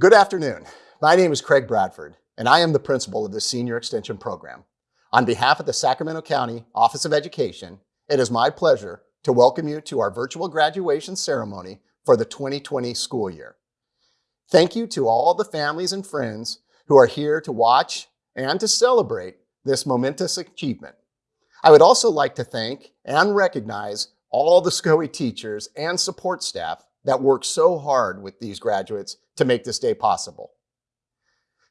Good afternoon. My name is Craig Bradford, and I am the principal of the Senior Extension Program. On behalf of the Sacramento County Office of Education, it is my pleasure to welcome you to our virtual graduation ceremony for the 2020 school year. Thank you to all the families and friends who are here to watch and to celebrate this momentous achievement. I would also like to thank and recognize all the SCOE teachers and support staff that worked so hard with these graduates to make this day possible.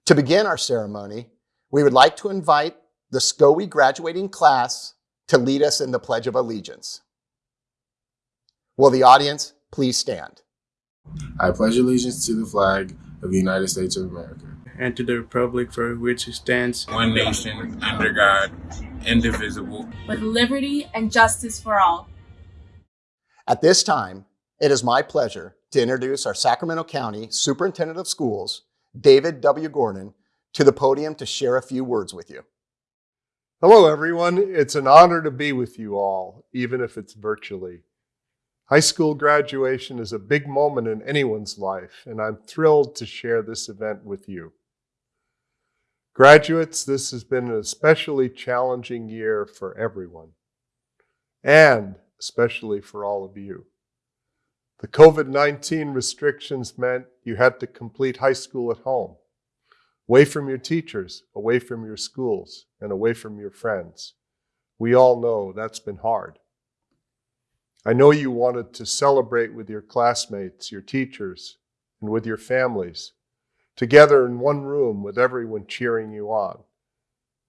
To begin our ceremony, we would like to invite the SCOE graduating class to lead us in the Pledge of Allegiance. Will the audience please stand? I pledge allegiance to the flag of the United States of America and to the republic for which it stands, one nation, under God, indivisible, with liberty and justice for all. At this time, it is my pleasure to introduce our Sacramento County Superintendent of Schools, David W. Gordon, to the podium to share a few words with you. Hello, everyone. It's an honor to be with you all, even if it's virtually. High school graduation is a big moment in anyone's life, and I'm thrilled to share this event with you. Graduates, this has been an especially challenging year for everyone, and especially for all of you. The COVID-19 restrictions meant you had to complete high school at home, away from your teachers, away from your schools, and away from your friends. We all know that's been hard. I know you wanted to celebrate with your classmates, your teachers, and with your families, together in one room with everyone cheering you on.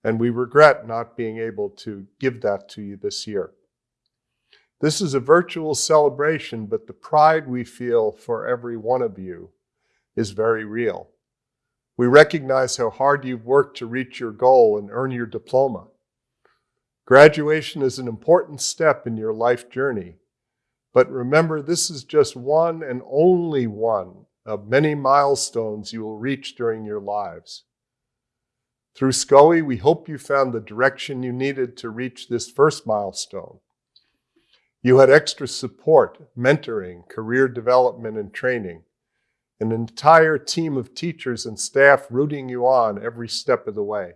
And we regret not being able to give that to you this year. This is a virtual celebration, but the pride we feel for every one of you is very real. We recognize how hard you've worked to reach your goal and earn your diploma. Graduation is an important step in your life journey, but remember this is just one and only one of many milestones you will reach during your lives. Through SCOE, we hope you found the direction you needed to reach this first milestone. You had extra support, mentoring, career development, and training, an entire team of teachers and staff rooting you on every step of the way.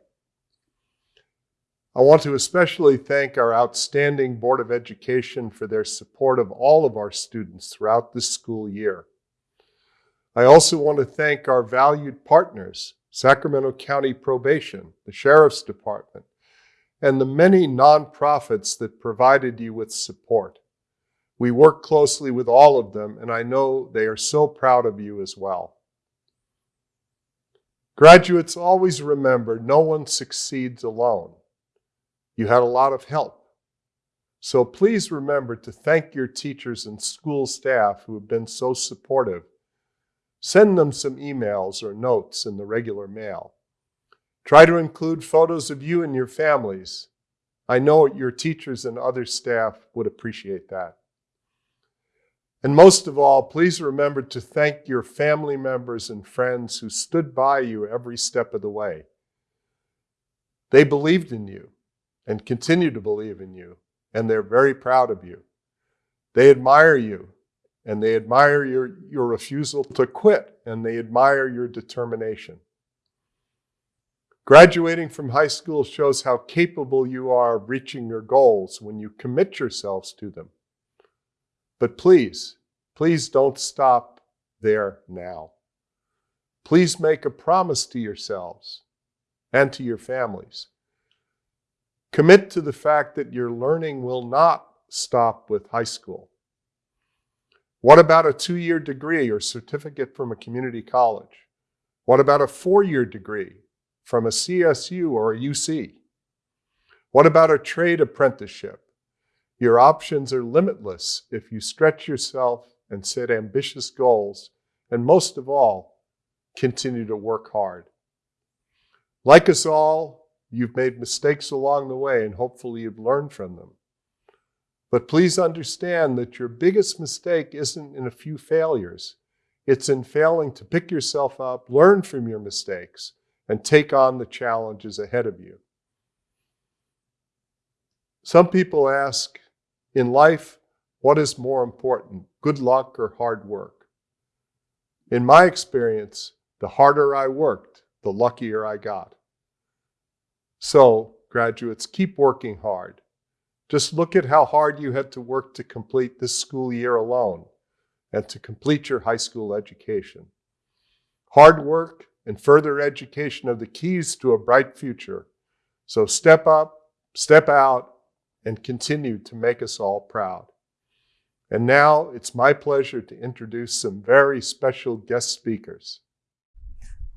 I want to especially thank our outstanding Board of Education for their support of all of our students throughout this school year. I also want to thank our valued partners, Sacramento County Probation, the Sheriff's Department, and the many nonprofits that provided you with support. We work closely with all of them, and I know they are so proud of you as well. Graduates, always remember no one succeeds alone. You had a lot of help. So please remember to thank your teachers and school staff who have been so supportive. Send them some emails or notes in the regular mail. Try to include photos of you and your families. I know your teachers and other staff would appreciate that. And most of all, please remember to thank your family members and friends who stood by you every step of the way. They believed in you and continue to believe in you, and they're very proud of you. They admire you, and they admire your, your refusal to quit, and they admire your determination. Graduating from high school shows how capable you are of reaching your goals when you commit yourselves to them. But please, please don't stop there now. Please make a promise to yourselves and to your families Commit to the fact that your learning will not stop with high school. What about a two-year degree or certificate from a community college? What about a four-year degree from a CSU or a UC? What about a trade apprenticeship? Your options are limitless if you stretch yourself and set ambitious goals, and most of all, continue to work hard. Like us all, You've made mistakes along the way, and hopefully you've learned from them. But please understand that your biggest mistake isn't in a few failures. It's in failing to pick yourself up, learn from your mistakes, and take on the challenges ahead of you. Some people ask, in life, what is more important, good luck or hard work? In my experience, the harder I worked, the luckier I got. So, graduates, keep working hard. Just look at how hard you had to work to complete this school year alone and to complete your high school education. Hard work and further education of the keys to a bright future. So step up, step out, and continue to make us all proud. And now it's my pleasure to introduce some very special guest speakers.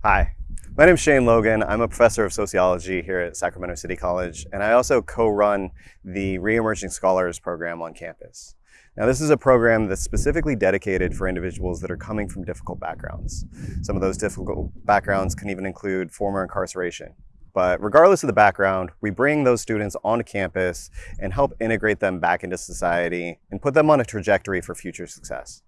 Hi, my name is Shane Logan. I'm a professor of sociology here at Sacramento City College, and I also co-run the Re-Emerging Scholars program on campus. Now, this is a program that's specifically dedicated for individuals that are coming from difficult backgrounds. Some of those difficult backgrounds can even include former incarceration. But regardless of the background, we bring those students onto campus and help integrate them back into society and put them on a trajectory for future success.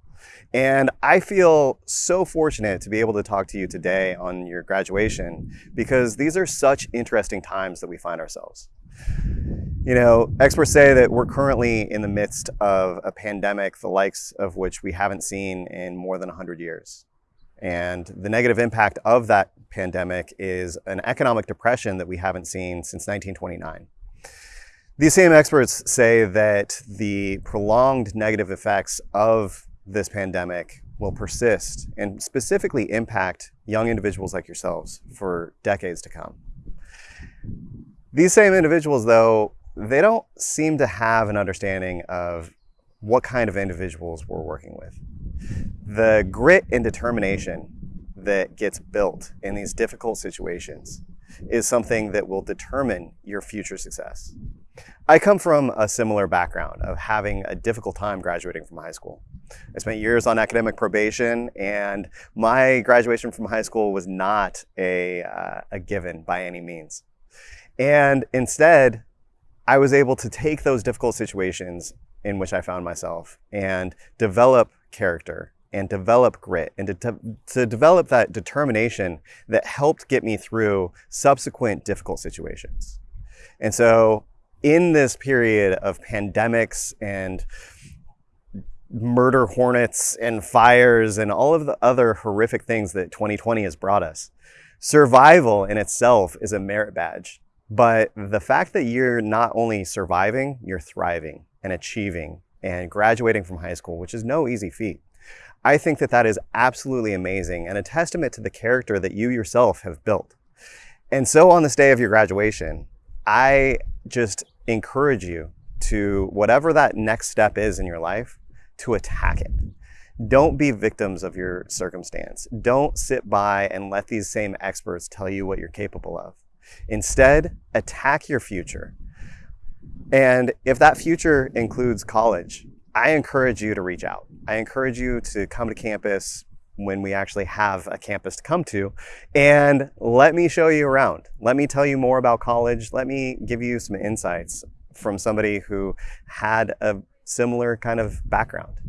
And I feel so fortunate to be able to talk to you today on your graduation because these are such interesting times that we find ourselves. You know, experts say that we're currently in the midst of a pandemic, the likes of which we haven't seen in more than 100 years. And the negative impact of that pandemic is an economic depression that we haven't seen since 1929. These same experts say that the prolonged negative effects of this pandemic will persist and specifically impact young individuals like yourselves for decades to come. These same individuals, though, they don't seem to have an understanding of what kind of individuals we're working with. The grit and determination that gets built in these difficult situations is something that will determine your future success. I come from a similar background of having a difficult time graduating from high school. I spent years on academic probation and my graduation from high school was not a, uh, a given by any means. And instead, I was able to take those difficult situations in which I found myself and develop character and develop grit and to, to develop that determination that helped get me through subsequent difficult situations. And so in this period of pandemics and murder hornets and fires and all of the other horrific things that 2020 has brought us, survival in itself is a merit badge. But the fact that you're not only surviving, you're thriving and achieving and graduating from high school, which is no easy feat. I think that that is absolutely amazing and a testament to the character that you yourself have built. And so on this day of your graduation, I just encourage you to whatever that next step is in your life, to attack it. Don't be victims of your circumstance. Don't sit by and let these same experts tell you what you're capable of. Instead, attack your future. And if that future includes college, I encourage you to reach out. I encourage you to come to campus when we actually have a campus to come to and let me show you around. Let me tell you more about college. Let me give you some insights from somebody who had a similar kind of background.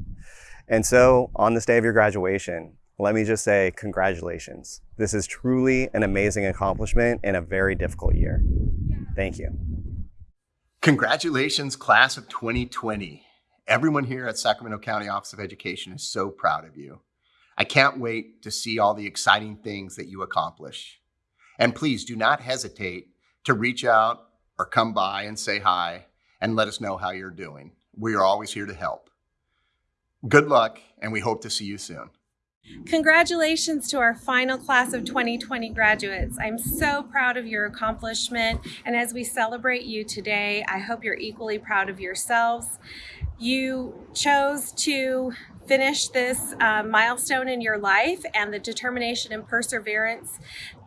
And so on this day of your graduation, let me just say congratulations. This is truly an amazing accomplishment in a very difficult year. Thank you. Congratulations, class of 2020. Everyone here at Sacramento County Office of Education is so proud of you. I can't wait to see all the exciting things that you accomplish. And please do not hesitate to reach out or come by and say hi and let us know how you're doing. We are always here to help. Good luck, and we hope to see you soon. Congratulations to our final class of 2020 graduates. I'm so proud of your accomplishment, and as we celebrate you today, I hope you're equally proud of yourselves. You chose to finish this uh, milestone in your life and the determination and perseverance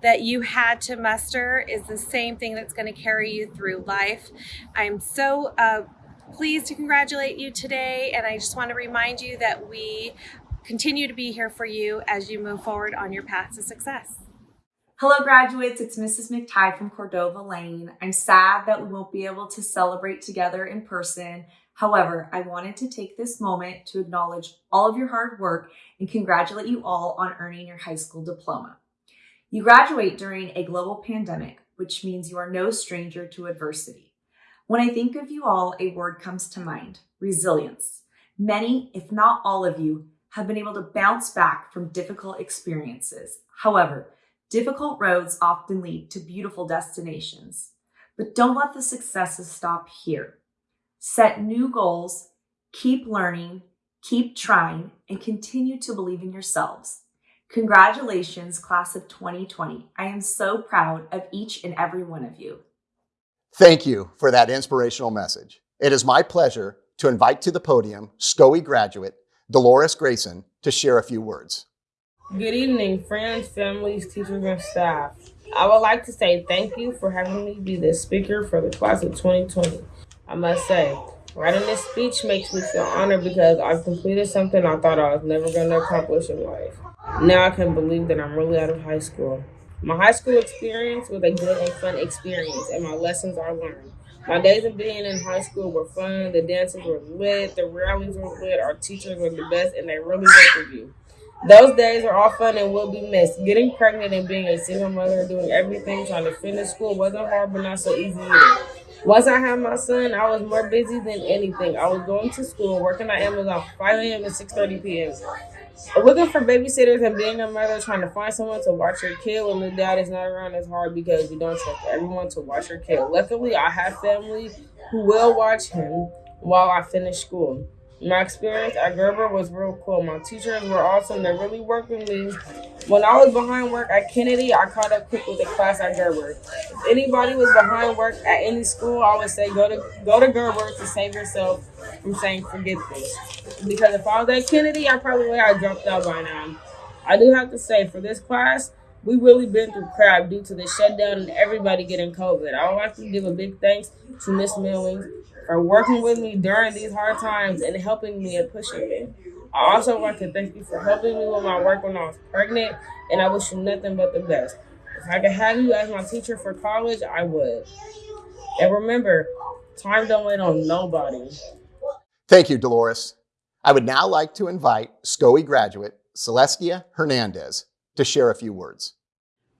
that you had to muster is the same thing that's going to carry you through life. I'm so uh, pleased to congratulate you today and I just want to remind you that we continue to be here for you as you move forward on your path to success. Hello graduates, it's Mrs. McTighe from Cordova Lane. I'm sad that we won't be able to celebrate together in person, However, I wanted to take this moment to acknowledge all of your hard work and congratulate you all on earning your high school diploma. You graduate during a global pandemic, which means you are no stranger to adversity. When I think of you all, a word comes to mind, resilience. Many, if not all of you, have been able to bounce back from difficult experiences, However, difficult roads often lead to beautiful destinations. But don't let the successes stop here. Set new goals, keep learning, keep trying, and continue to believe in yourselves. Congratulations, class of 2020. I am so proud of each and every one of you. Thank you for that inspirational message. It is my pleasure to invite to the podium SCOE graduate Dolores Grayson to share a few words. Good evening, friends, families, teachers, and staff. I would like to say thank you for having me be the speaker for the class of 2020. I must say, writing this speech makes me feel honored because I've completed something I thought I was never going to accomplish in life. Now I can believe that I'm really out of high school. My high school experience was a good and fun experience, and my lessons are learned. My days of being in high school were fun. The dances were lit, the rallies were lit, our teachers were the best, and they really worked with you. Those days are all fun and will be missed. Getting pregnant and being a single mother, doing everything, trying to finish school wasn't hard, but not so easy either. Once I had my son, I was more busy than anything. I was going to school, working at Amazon 5 a.m. to 6.30 p.m. Looking for babysitters and being a mother, trying to find someone to watch your kid when the dad is not around is hard because you don't trust everyone to watch your kid. Luckily, I have family who will watch him while I finish school. My experience at Gerber was real cool. My teachers were awesome. They really worked with me. When I was behind work at Kennedy, I caught up quick with the class at Gerber. If anybody was behind work at any school, I would say go to go to Gerber to save yourself from saying forget this. Because if I was at Kennedy, I probably would have dropped out by now. I do have to say, for this class, we really been through crap due to the shutdown and everybody getting COVID. I would like to give a big thanks to Miss Millings for working with me during these hard times and helping me and pushing me. I also want to thank you for helping me with my work when I was pregnant, and I wish you nothing but the best. If I could have you as my teacher for college, I would. And remember, time don't wait on nobody. Thank you, Dolores. I would now like to invite SCOE graduate Celestia Hernandez to share a few words.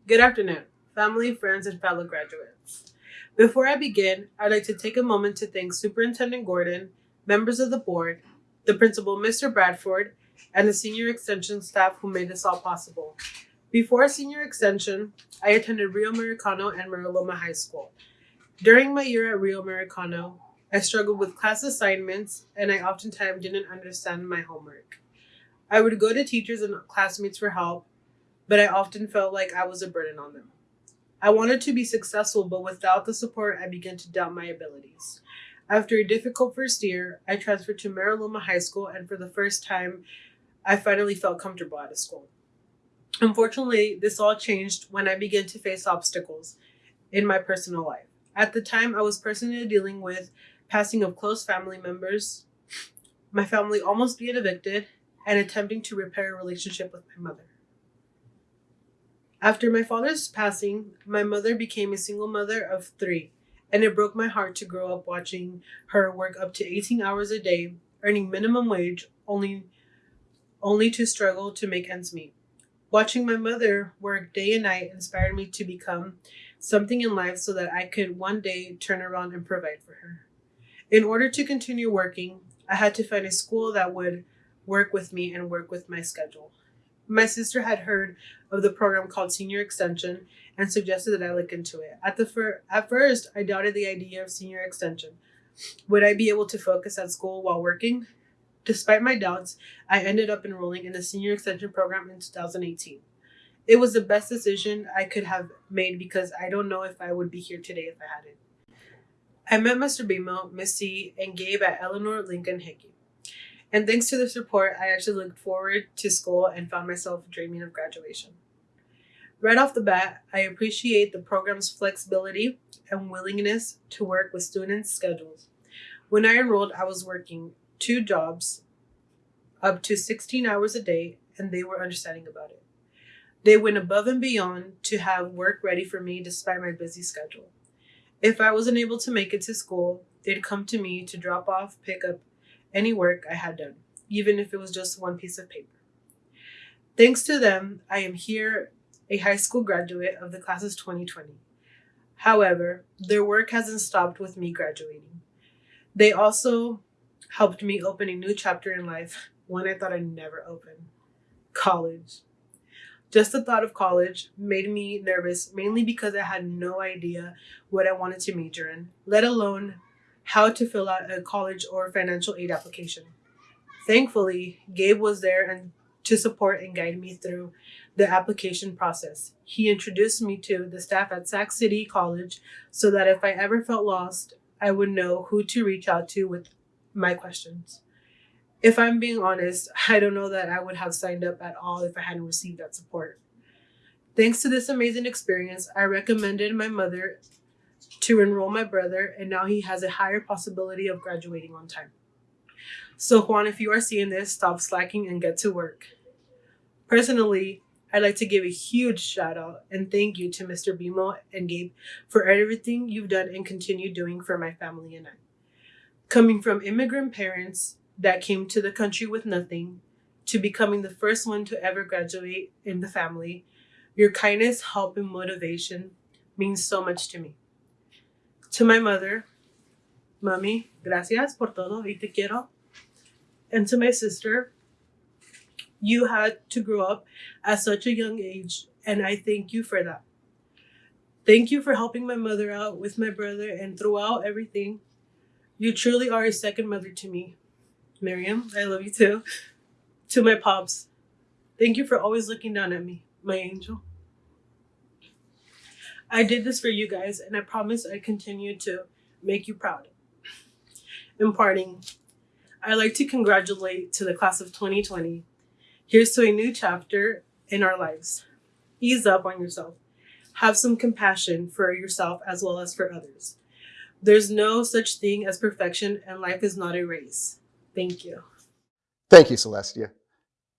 Good afternoon, family, friends, and fellow graduates. Before I begin, I'd like to take a moment to thank Superintendent Gordon, members of the board, the principal, Mr. Bradford, and the senior extension staff who made this all possible. Before senior extension, I attended Rio Americano and Mira Loma High School. During my year at Rio Americano, I struggled with class assignments and I oftentimes didn't understand my homework. I would go to teachers and classmates for help, but I often felt like I was a burden on them. I wanted to be successful, but without the support, I began to doubt my abilities. After a difficult first year, I transferred to Mira Loma High School, and for the first time, I finally felt comfortable at a school. Unfortunately, this all changed when I began to face obstacles in my personal life. At the time, I was personally dealing with passing of close family members, my family almost being evicted, and attempting to repair a relationship with my mother. After my father's passing, my mother became a single mother of three, and it broke my heart to grow up watching her work up to 18 hours a day, earning minimum wage, only, only to struggle to make ends meet. Watching my mother work day and night inspired me to become something in life so that I could one day turn around and provide for her. In order to continue working, I had to find a school that would work with me and work with my schedule. My sister had heard of the program called Senior Extension and suggested that I look into it. At the fir- at first, I doubted the idea of senior extension. Would I be able to focus at school while working? Despite my doubts, I ended up enrolling in the senior extension program in 2018. It was the best decision I could have made because I don't know if I would be here today if I hadn't. I met Mr. Bimo, Miss C, and Gabe at Eleanor Lincoln Hickey. And thanks to this support, I actually looked forward to school and found myself dreaming of graduation. Right off the bat, I appreciate the program's flexibility and willingness to work with students' schedules. When I enrolled, I was working two jobs up to 16 hours a day, and they were understanding about it. They went above and beyond to have work ready for me despite my busy schedule. If I wasn't able to make it to school, they'd come to me to drop off, pick up, any work I had done, even if it was just one piece of paper. Thanks to them, I am here, a high school graduate of the classes 2020. However, their work hasn't stopped with me graduating. They also helped me open a new chapter in life, one I thought I'd never open college. Just the thought of college made me nervous, mainly because I had no idea what I wanted to major in, let alone how to fill out a college or financial aid application. Thankfully, Gabe was there and to support and guide me through the application process. He introduced me to the staff at Sac City College so that if I ever felt lost, I would know who to reach out to with my questions. If I'm being honest, I don't know that I would have signed up at all if I hadn't received that support. Thanks to this amazing experience, I recommended my mother to enroll my brother, and now he has a higher possibility of graduating on time. So, Juan, if you are seeing this, stop slacking and get to work. Personally, I'd like to give a huge shout out and thank you to Mr. Bimo and Gabe for everything you've done and continue doing for my family and I. Coming from immigrant parents that came to the country with nothing to becoming the first one to ever graduate in the family, your kindness, help, and motivation means so much to me. To my mother, Mami, gracias por todo y te quiero. And to my sister, you had to grow up at such a young age, and I thank you for that. Thank you for helping my mother out with my brother and throughout everything. You truly are a second mother to me. Miriam, I love you too. To my pops, thank you for always looking down at me, my angel. I did this for you guys, and I promise I continue to make you proud. In parting, I'd like to congratulate to the class of 2020 Here's to a new chapter in our lives. Ease up on yourself. Have some compassion for yourself as well as for others. There's no such thing as perfection, and life is not a race. Thank you. Thank you, Celestia.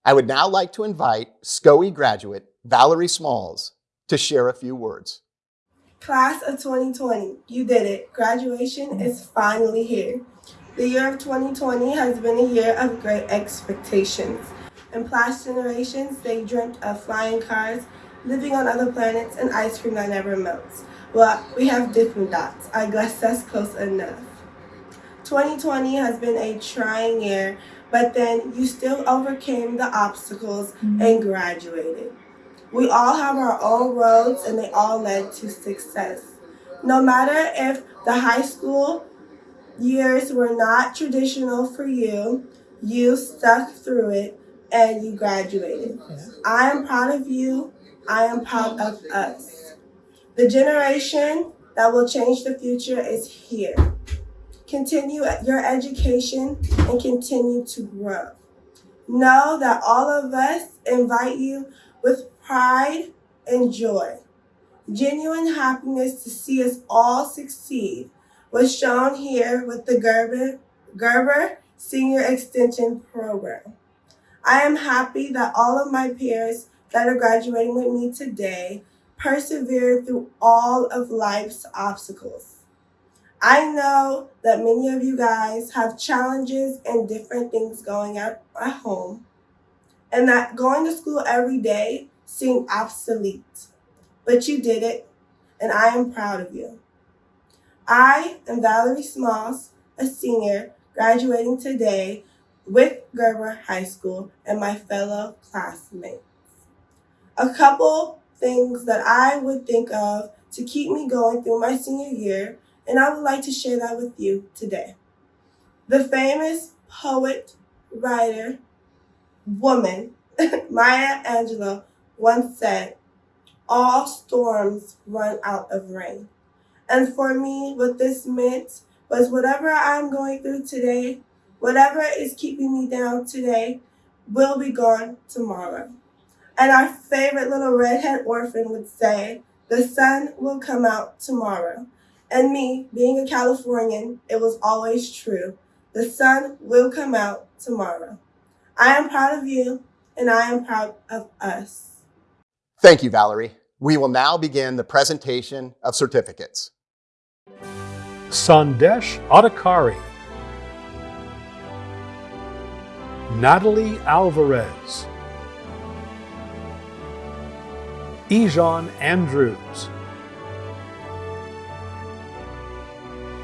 I would now like to invite SCOE graduate Valerie Smalls to share a few words. Class of 2020, you did it. Graduation is finally here. The year of 2020 has been a year of great expectations. In past generations, they dreamt of flying cars, living on other planets, and ice cream that never melts. Well, we have different dots. I guess that's close enough. 2020 has been a trying year, but then you still overcame the obstacles and mm-hmm. graduated. We all have our own roads and they all led to success. No matter if the high school years were not traditional for you, you stuck through it and you graduated. I am proud of you. I am proud of us. The generation that will change the future is here. Continue your education and continue to grow. Know that all of us invite you with pride and joy. Genuine happiness to see us all succeed was shown here with the Gerber, Gerber Senior Extension Program. I am happy that all of my peers that are graduating with me today persevered through all of life's obstacles. I know that many of you guys have challenges and different things going on at home, and that going to school every day seemed obsolete. But you did it, and I am proud of you. I am Valerie Smalls, a senior graduating today with Gerber High School and my fellow classmates. A couple things that I would think of to keep me going through my senior year, and I would like to share that with you today. The famous poet, writer, woman, Maya Angelou once said, all storms run out of rain. And for me, what this meant was whatever I'm going through today, Whatever is keeping me down today will be gone tomorrow. And our favorite little redhead orphan would say, the sun will come out tomorrow. And me, being a Californian, it was always true. The sun will come out tomorrow. I am proud of you, and I am proud of us. Thank you, Valerie. We will now begin the presentation of certificates. Sandesh Adhikari. Natalie Alvarez. Ejon Andrews.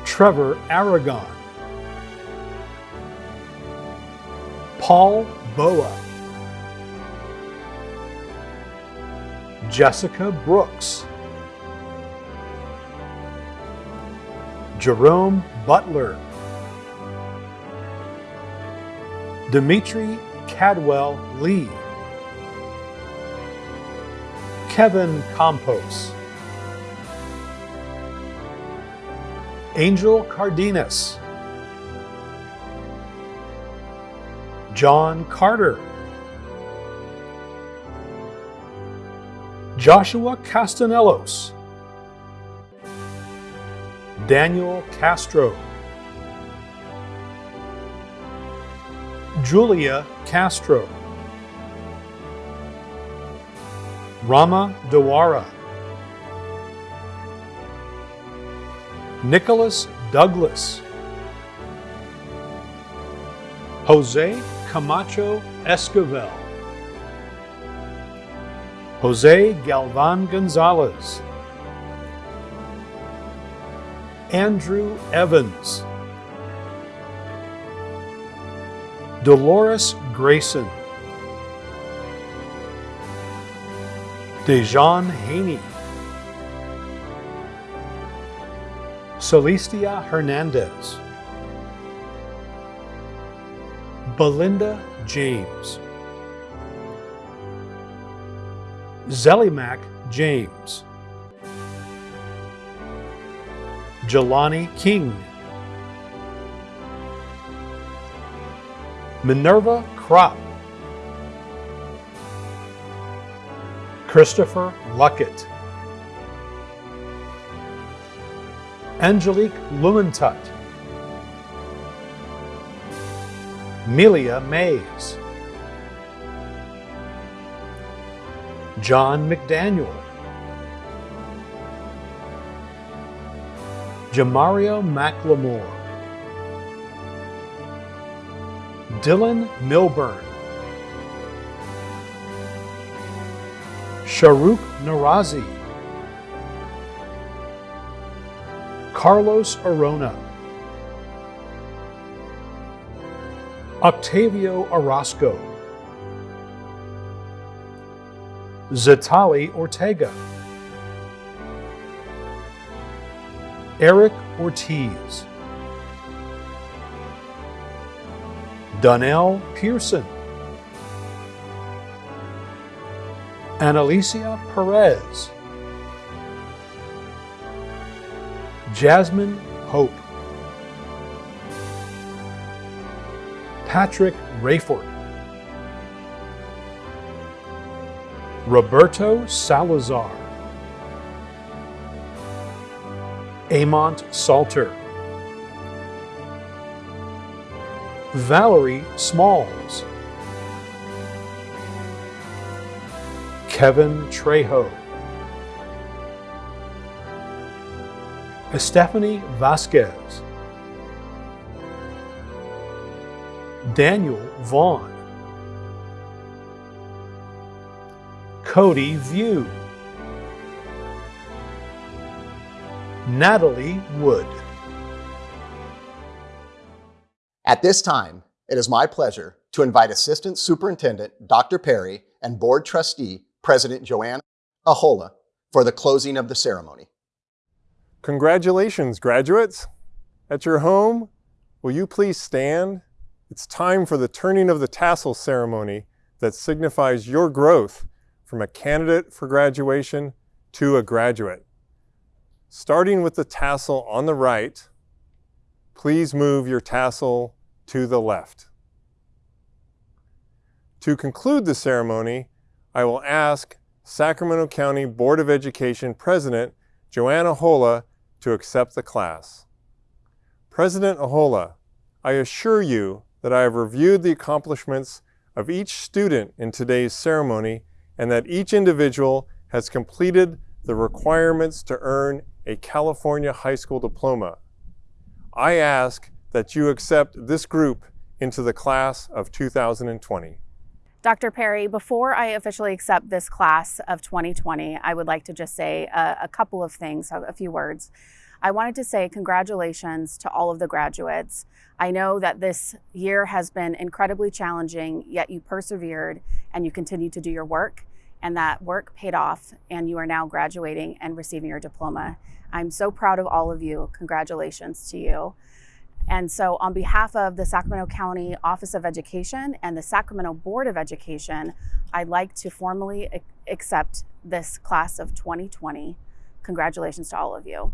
Trevor Aragon. Paul Boa. Jessica Brooks, Jerome Butler, Dimitri Cadwell Lee, Kevin Campos, Angel Cardenas, John Carter, Joshua Castanelos, Daniel Castro, Julia Castro, Rama Dewara, Nicholas Douglas, Jose Camacho Esquivel, Jose Galvan Gonzalez, Andrew Evans, Dolores Grayson, Dejan Haney, Celestia Hernandez, Belinda James, Zellimac James, Jelani King, Minerva Kropp, Christopher Luckett, Angelique Lumentut, Melia Mays, John McDaniel, Jamario McLemore, Dylan Milburn, Sharuk Narazi, Carlos Arona, Octavio Orozco, Zatali Ortega, Eric Ortiz, Donnell Pearson, Annalicia Perez, Jasmine Hope, Patrick Rayford, Roberto Salazar, Amont Salter, Valerie Smalls, Kevin Trejo, Stephanie Vasquez, Daniel Vaughn, Cody View, Natalie Wood. At this time, it is my pleasure to invite Assistant Superintendent Dr. Perry and Board Trustee President Joanna Ahola for the closing of the ceremony. Congratulations, graduates. At your home, will you please stand? It's time for the turning of the tassel ceremony that signifies your growth from a candidate for graduation to a graduate. Starting with the tassel on the right, please move your tassel to the left. To conclude the ceremony, I will ask Sacramento County Board of Education President Joanna Ahola to accept the class. President Ahola, I assure you that I have reviewed the accomplishments of each student in today's ceremony and that each individual has completed the requirements to earn a California high school diploma. I ask that you accept this group into the class of 2020. Dr. Perry, before I officially accept this class of 2020, I would like to just say a, a, couple of things, a few words. I wanted to say congratulations to all of the graduates. I know that this year has been incredibly challenging, yet you persevered and you continue to do your work. And that work paid off, and you are now graduating and receiving your diploma. I'm so proud of all of you. Congratulations to you. And so, on behalf of the Sacramento County Office of Education and the Sacramento Board of Education, I'd like to formally accept this class of 2020. Congratulations to all of you.